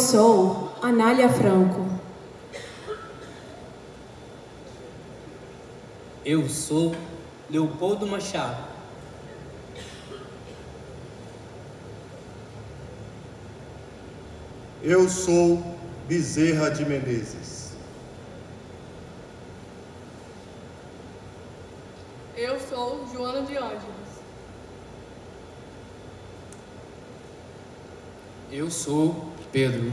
Eu sou Anália Franco. Eu sou Leopoldo Machado. Eu sou Bezerra de Menezes. Eu sou Joana de Ângeles. Eu sou Pedro.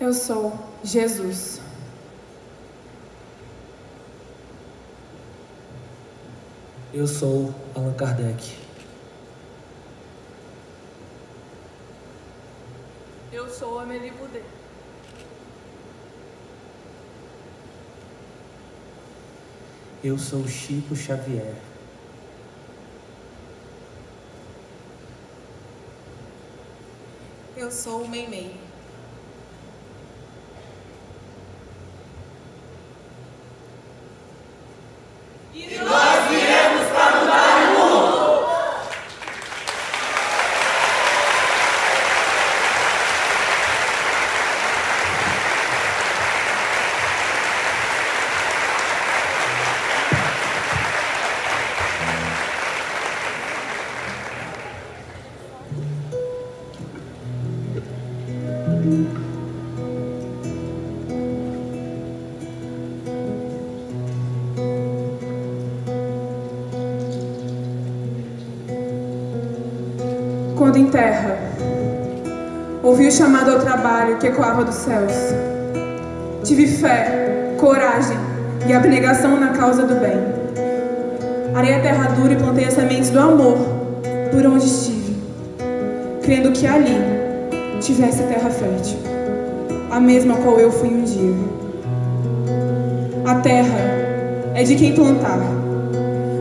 Eu sou Jesus. Eu sou Allan Kardec. Eu sou Amélie Boudet. Eu sou Chico Xavier. Sou o Meimei. Trabalho que ecoava dos céus. Tive fé, coragem e abnegação na causa do bem. Arei a terra dura e plantei as sementes do amor por onde estive, crendo que ali tivesse terra fértil, a mesma qual eu fui um dia. A terra é de quem plantar,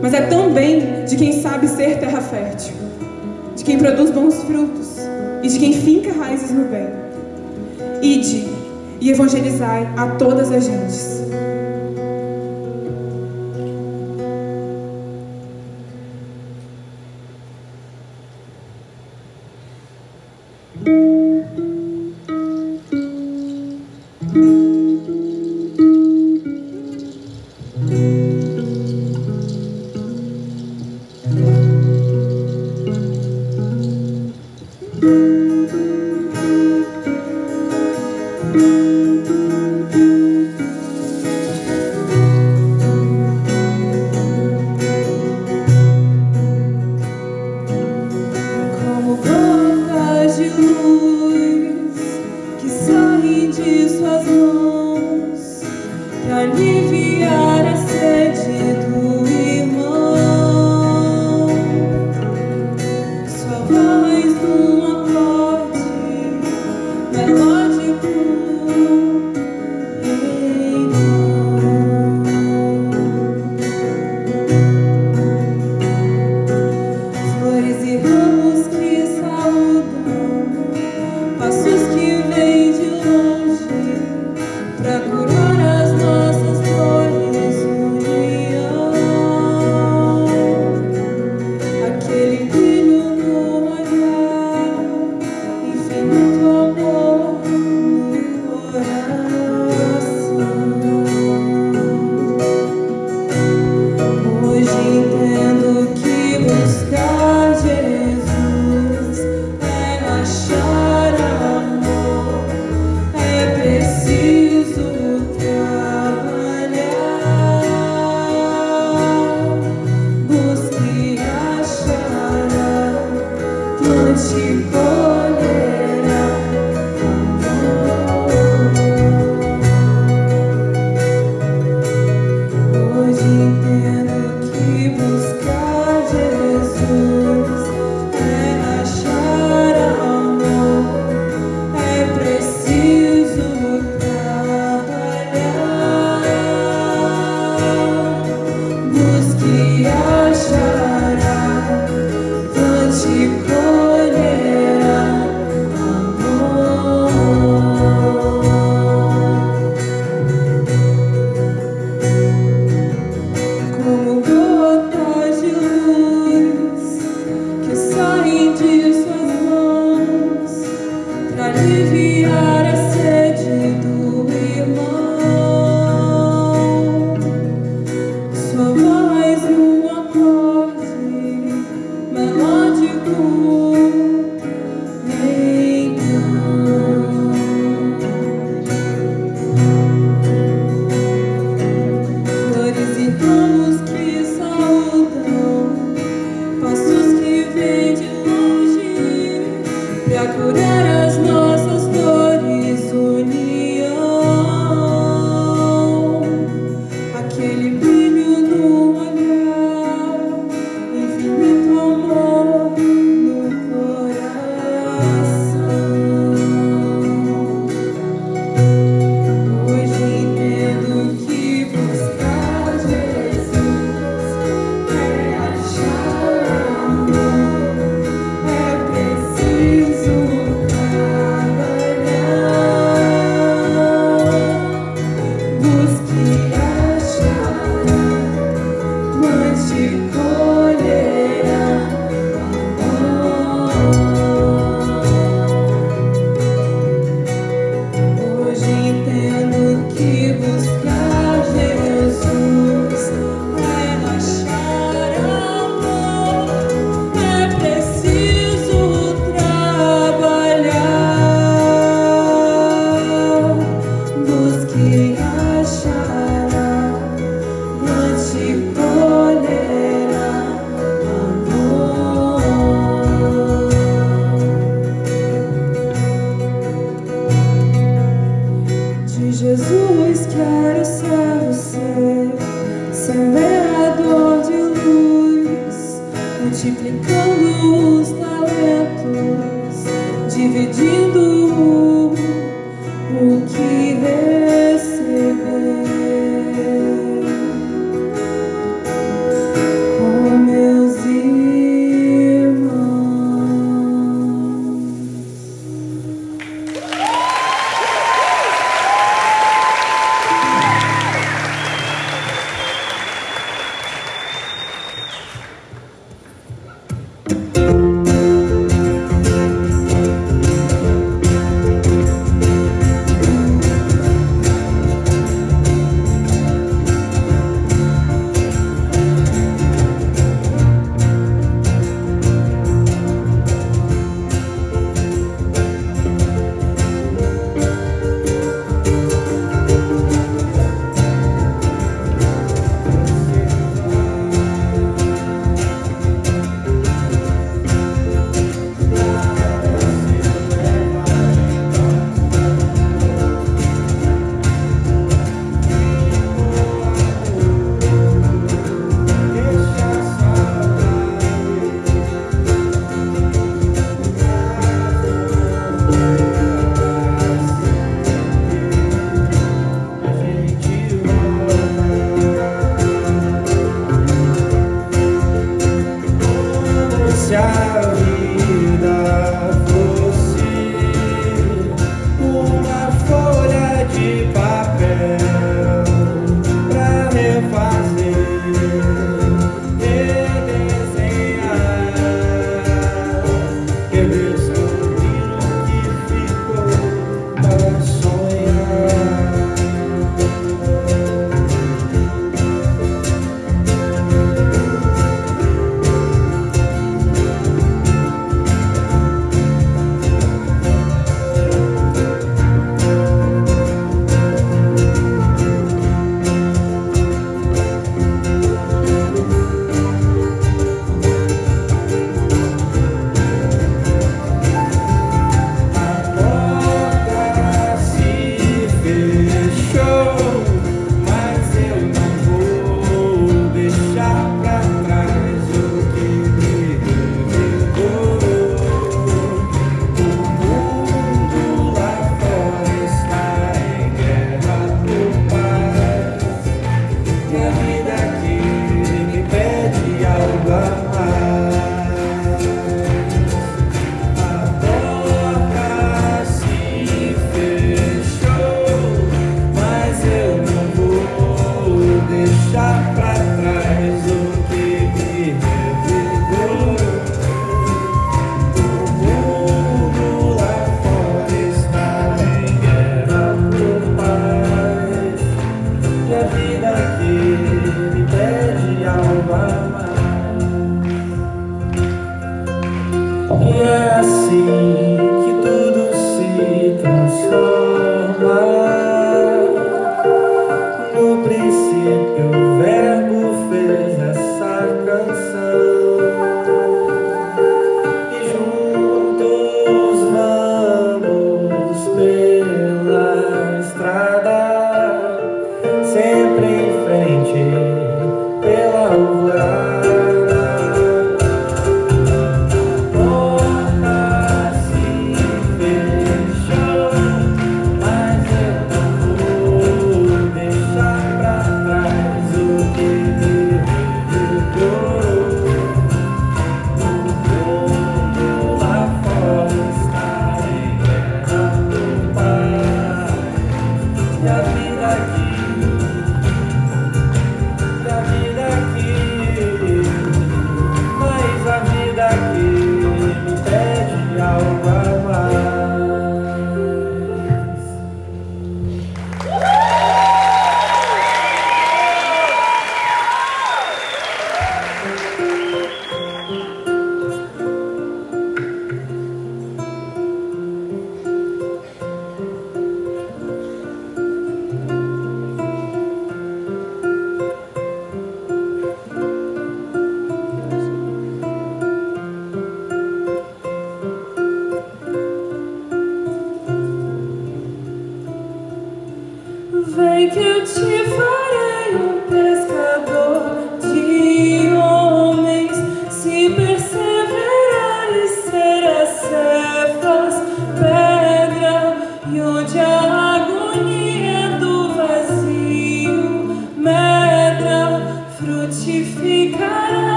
mas é também de quem sabe ser terra fértil de quem produz bons frutos e de quem finca raízes no bem. E evangelizai a todas as gentes.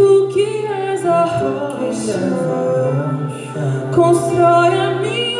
Tu que és a rocha Constrói a minha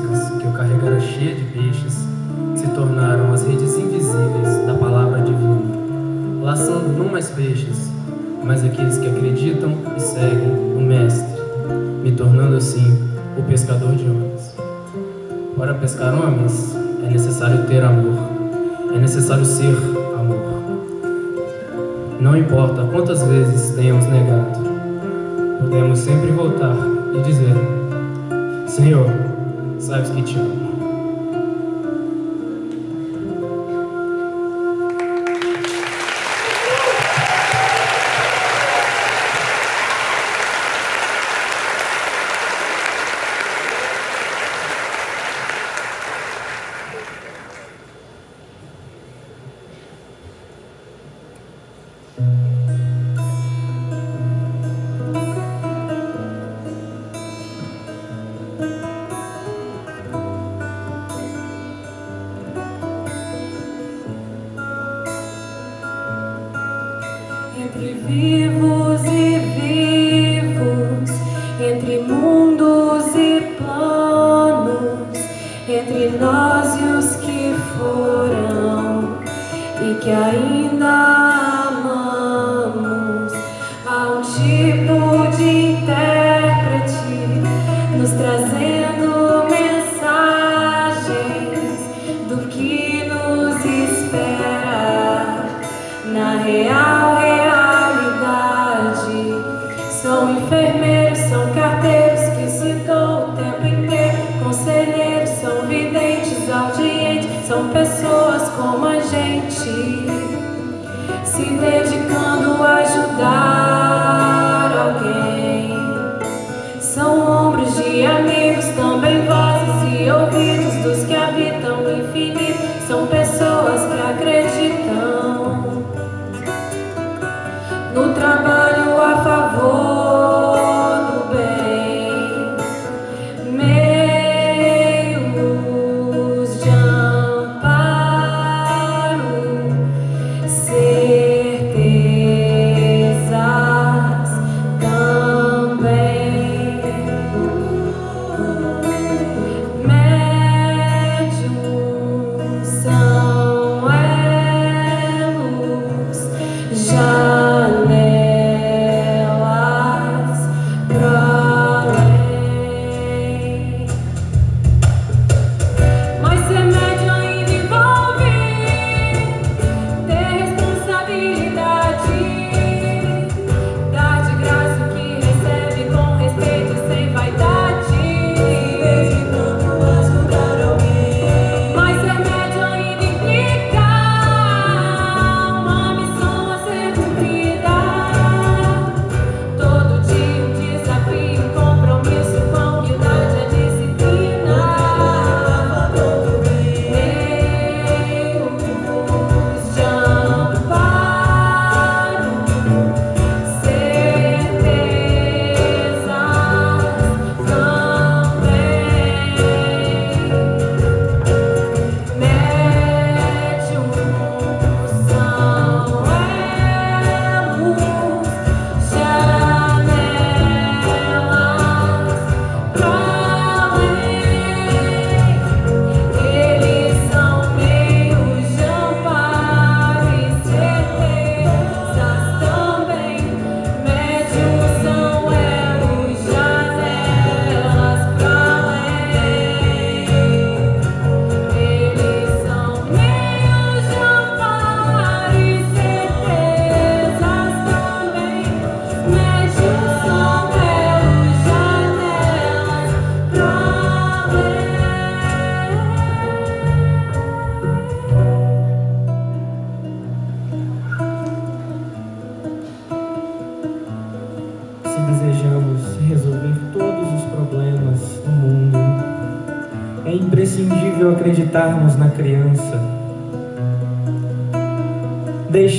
físicas que eu carregara cheia de peixes se tornaram as redes invisíveis da palavra divina, laçando não mais peixes, mas aqueles que acreditam e seguem o Mestre, me tornando assim o pescador de homens. Para pescar homens, é necessário ter amor, é necessário ser amor. Não importa quantas vezes tenhamos negado, podemos sempre voltar e dizer: Senhor, Slavski Channel. entre mundos e planos, entre nós e os que foram e que ainda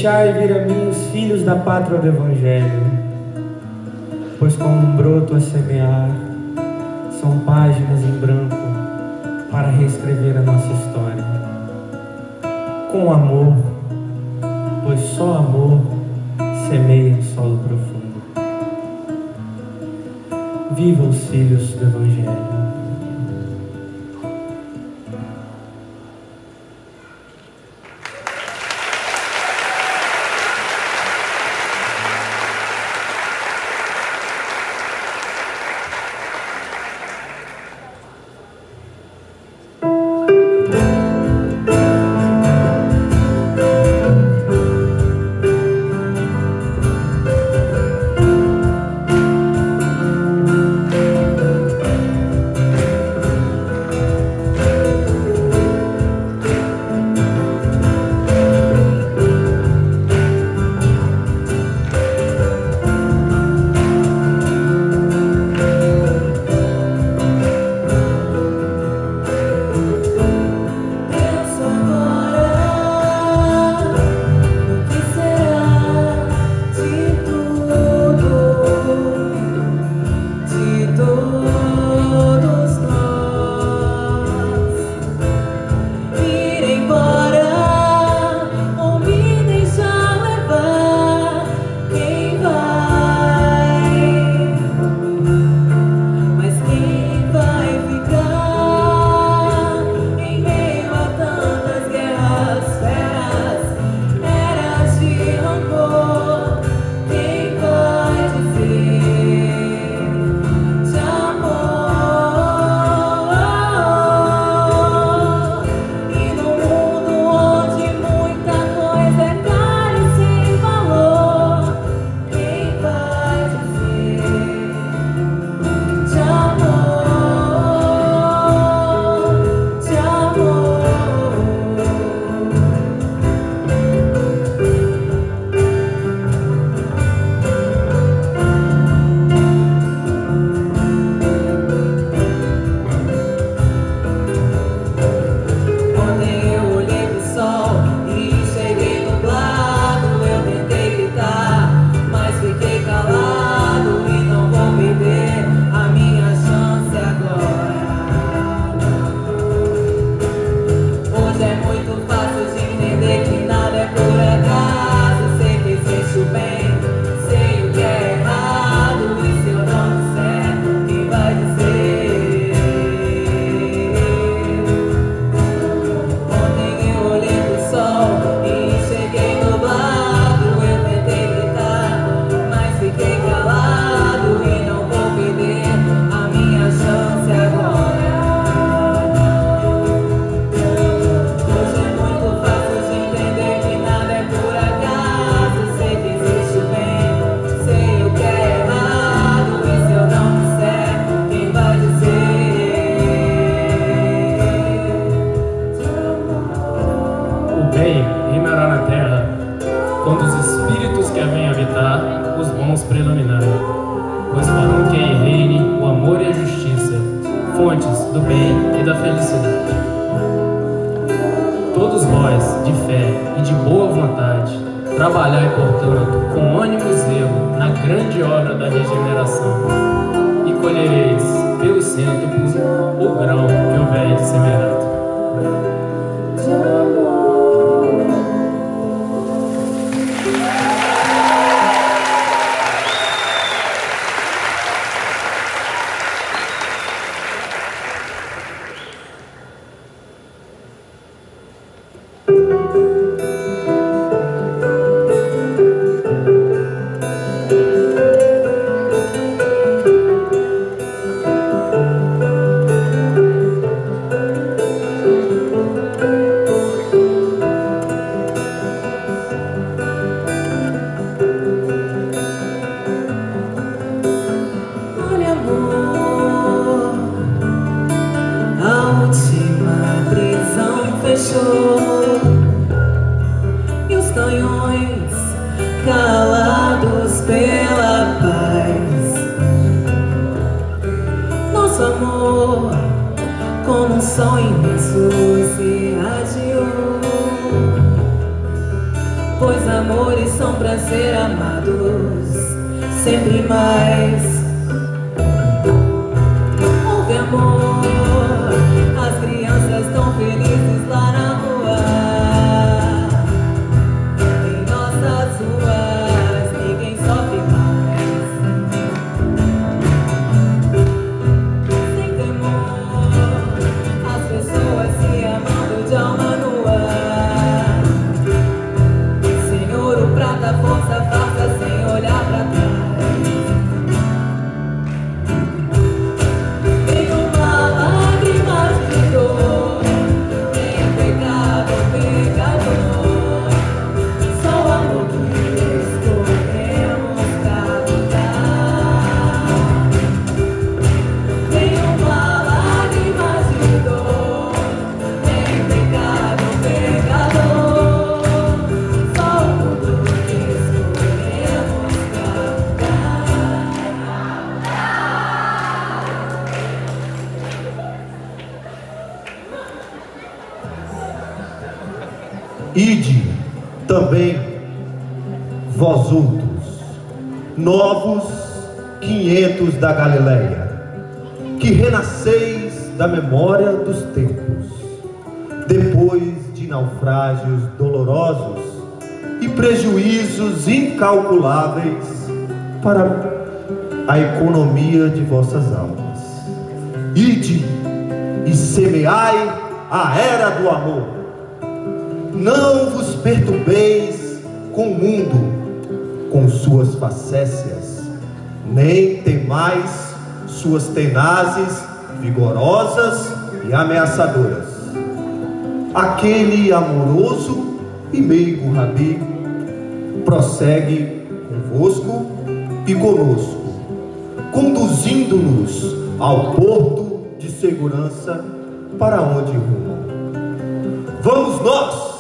deixai vir a mim os filhos da pátria do Evangelho, pois como um broto a semear, são páginas em branco para reescrever a nossa história. Com amor, pois só amor semeia o solo profundo. Viva os filhos do Evangelho. Pois amores são pra ser amados sempre mais. Ide também, vós outros, novos quinhentos da Galileia, que renasceis da memória dos tempos, depois de naufrágios dolorosos e prejuízos incalculáveis para a economia de vossas almas. Ide e semeai a era do amor. Não vos perturbeis com o mundo, com suas facécias, nem temais suas tenazes, vigorosas e ameaçadoras. Aquele amoroso e meigo Rabi prossegue convosco e conosco, conduzindo-nos ao porto de segurança para onde rumam. Vamos nós,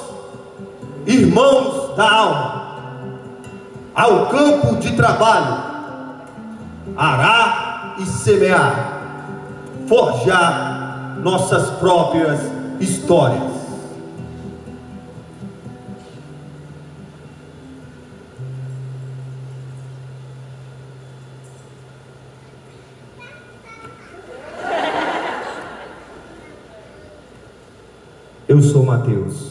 irmãos da alma, ao campo de trabalho, arar e semear, forjar nossas próprias histórias. Eu sou Mateus.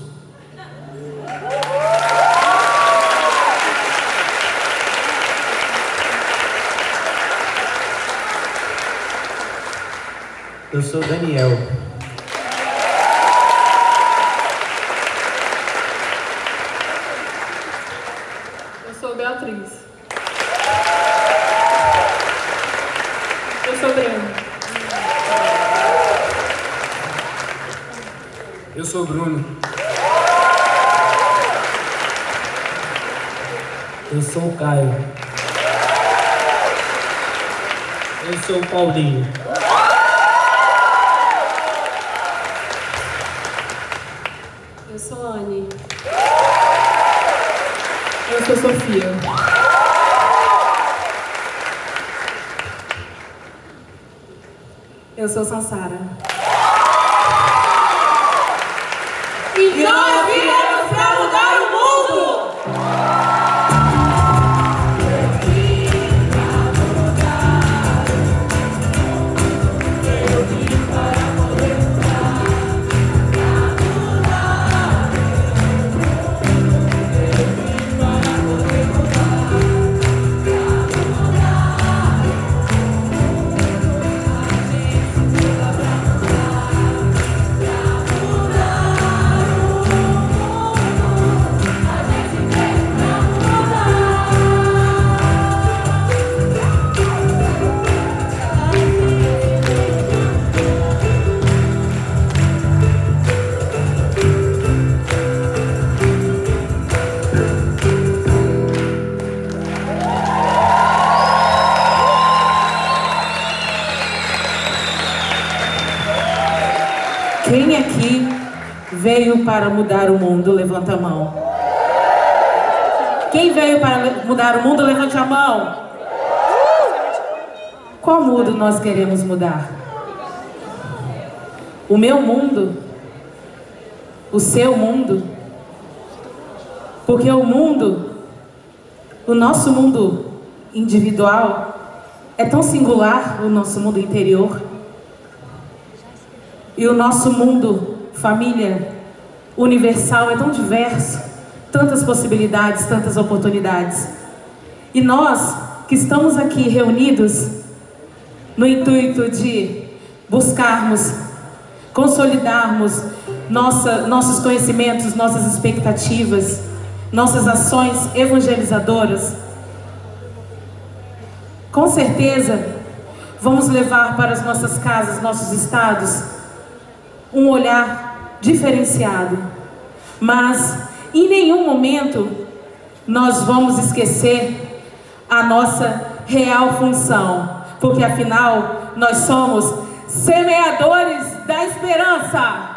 Eu sou Daniel. Eu sou Beatriz. Eu sou Breno. Eu sou Bruno. Eu sou o Caio. Eu sou o Paulinho. Eu sou Anne. Eu sou Sofia. Eu sou Sansara. E nós para mudar o mundo? Levanta a mão. Quem veio para mudar o mundo? Levante a mão. Qual mundo nós queremos mudar? O meu mundo? O seu mundo? Porque o mundo, o nosso mundo individual, é tão singular, o nosso mundo interior. E o nosso mundo, família, universal, é tão diverso, tantas possibilidades, tantas oportunidades. E nós que estamos aqui reunidos no intuito de buscarmos, consolidarmos nossa, nossos conhecimentos, nossas expectativas, nossas ações evangelizadoras, com certeza vamos levar para as nossas casas, nossos estados, um olhar diferenciado. Mas em nenhum momento nós vamos esquecer a nossa real função, porque afinal nós somos semeadores da esperança.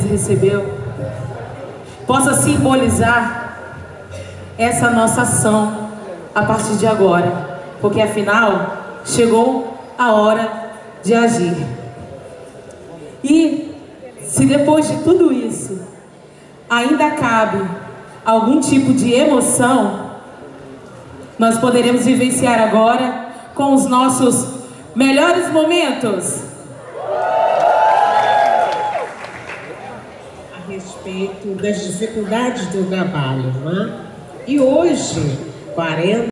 Recebeu possa simbolizar essa nossa ação a partir de agora. Porque afinal, chegou a hora de agir. E se depois de tudo isso ainda cabe algum tipo de emoção, nós poderemos vivenciar agora com os nossos melhores momentos. Respeito das dificuldades do trabalho, não é? E hoje, 40